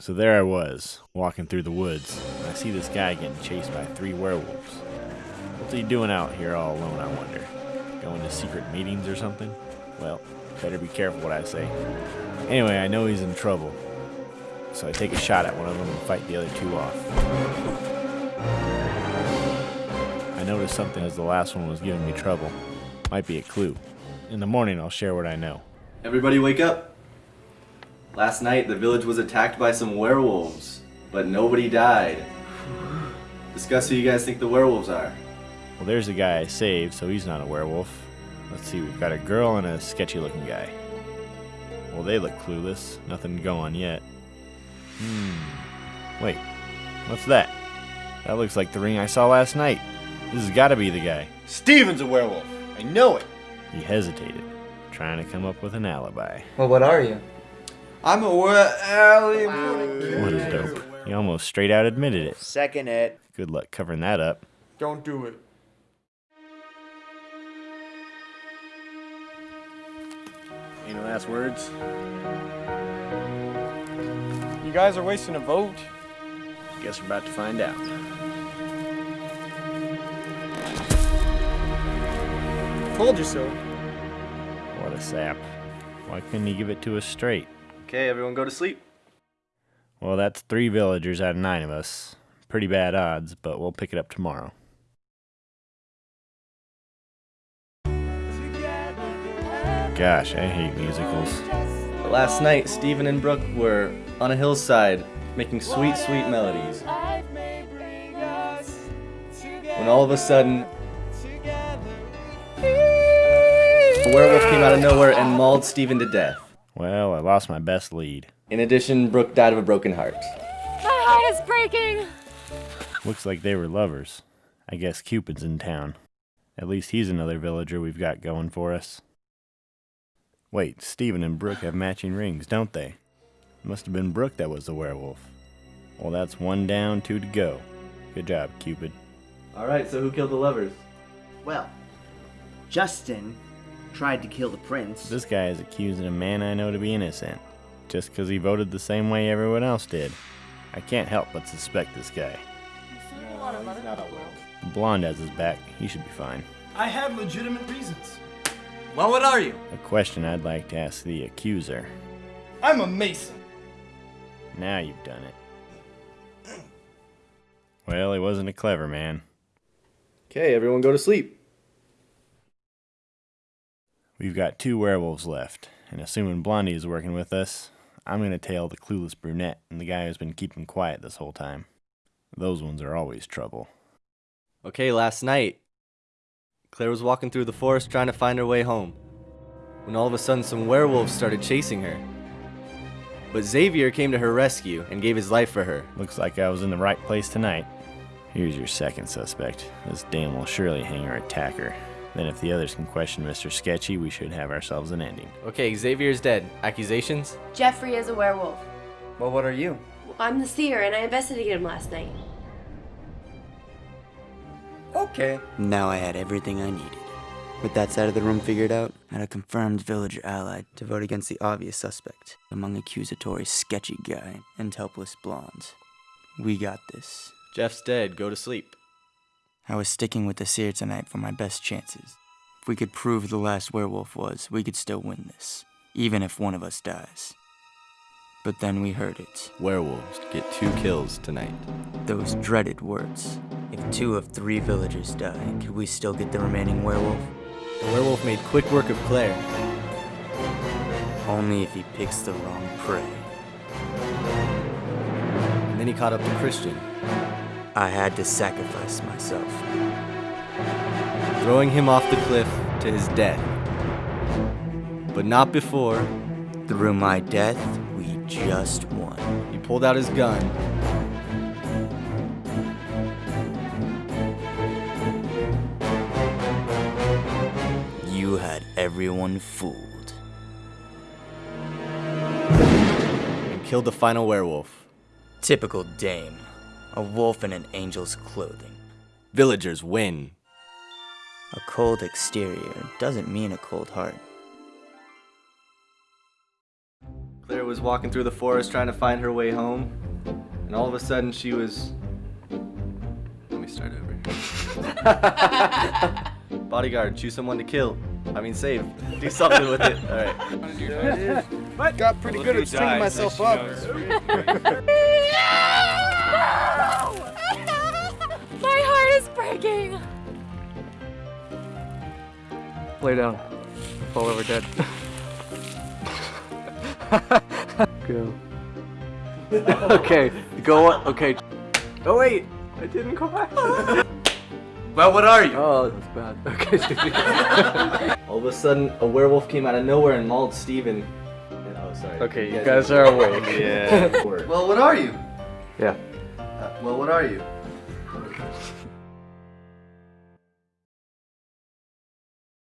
So there I was, walking through the woods, and I see this guy getting chased by three werewolves. What's he doing out here all alone, I wonder? Going to secret meetings or something? Well, better be careful what I say. Anyway, I know he's in trouble, so I take a shot at one of them and fight the other two off. I noticed something as the last one was giving me trouble. Might be a clue. In the morning, I'll share what I know. Everybody wake up. Last night, the village was attacked by some werewolves, but nobody died. Discuss who you guys think the werewolves are. Well, there's the guy I saved, so he's not a werewolf. Let's see, we've got a girl and a sketchy looking guy. Well, they look clueless. Nothing to go on yet. Hmm. Wait, what's that? That looks like the ring I saw last night. This has got to be the guy. Steven's a werewolf. I know it. He hesitated, trying to come up with an alibi. Well, what are you? I'm a werewolf. What a dope. He almost straight out admitted it. Second it. Good luck covering that up. Don't do it. Any last words? You guys are wasting a vote. Guess we're about to find out. Told you so. What a sap. Why couldn't he give it to us straight? Okay, everyone go to sleep. Well, that's three villagers out of nine of us. Pretty bad odds, but we'll pick it up tomorrow. Gosh, I hate musicals. Last night, Stephen and Brooke were on a hillside making sweet, sweet melodies. When all of a sudden, a werewolf came out of nowhere and mauled Stephen to death. Well, I lost my best lead. In addition, Brooke died of a broken heart. My heart is breaking. Looks like they were lovers. I guess Cupid's in town. At least he's another villager we've got going for us. Wait, Stephen and Brooke have matching rings, don't they? Must have been Brooke that was the werewolf. Well, that's one down, two to go. Good job, Cupid. Alright, so who killed the lovers? Well, Justin tried to kill the prince. This guy is accusing a man I know to be innocent, just 'cause he voted the same way everyone else did. I can't help but suspect this guy. The blonde has his back. He should be fine. I have legitimate reasons. Well, what are you? A question I'd like to ask the accuser. I'm a mason. Now you've done it. Well, he wasn't a clever man. Okay, everyone go to sleep. We've got two werewolves left, and assuming Blondie is working with us, I'm gonna tail the clueless brunette and the guy who's been keeping quiet this whole time. Those ones are always trouble. Okay, last night, Claire was walking through the forest trying to find her way home. When all of a sudden, some werewolves started chasing her. But Xavier came to her rescue and gave his life for her. Looks like I was in the right place tonight. Here's your second suspect. This dame will surely hang her attacker. Then if the others can question Mr. Sketchy, we should have ourselves an ending. Okay, Xavier's dead. Accusations? Jeffrey is a werewolf. Well, what are you? I'm the seer, and I investigated him last night. Okay. Now I had everything I needed. With that side of the room figured out, I had a confirmed villager ally to vote against the obvious suspect among accusatory sketchy guy and helpless blondes. We got this. Jeff's dead. Go to sleep. I was sticking with the seer tonight for my best chances. If we could prove who the last werewolf was, we could still win this, even if one of us dies. But then we heard it. Werewolves get two kills tonight. Those dreaded words. If two of three villagers die, could we still get the remaining werewolf? The werewolf made quick work of Claire. Only if he picks the wrong prey. And then he caught up to Christian, I had to sacrifice myself. throwing him off the cliff to his death. But not before Through my death, we just won. he pulled out his gun You had everyone fooled. and killed the final werewolf. Typical dame. A wolf in an angel's clothing. Villagers win. A cold exterior doesn't mean a cold heart. Claire was walking through the forest trying to find her way home, and all of a sudden she was. Let me start over. Bodyguard, choose someone to kill. I mean, save. Do something with it. All right. Got pretty good at stinging myself up. heart. Lay down. Fall over dead. Go. okay, go on. Okay. Oh wait, I didn't come back. Well, what are you? Oh, that's bad. Okay. All of a sudden, a werewolf came out of nowhere and mauled Steven. And, oh, sorry. okay, you guys are awake. Yeah. well, what are you? Yeah. Uh, well, what are you?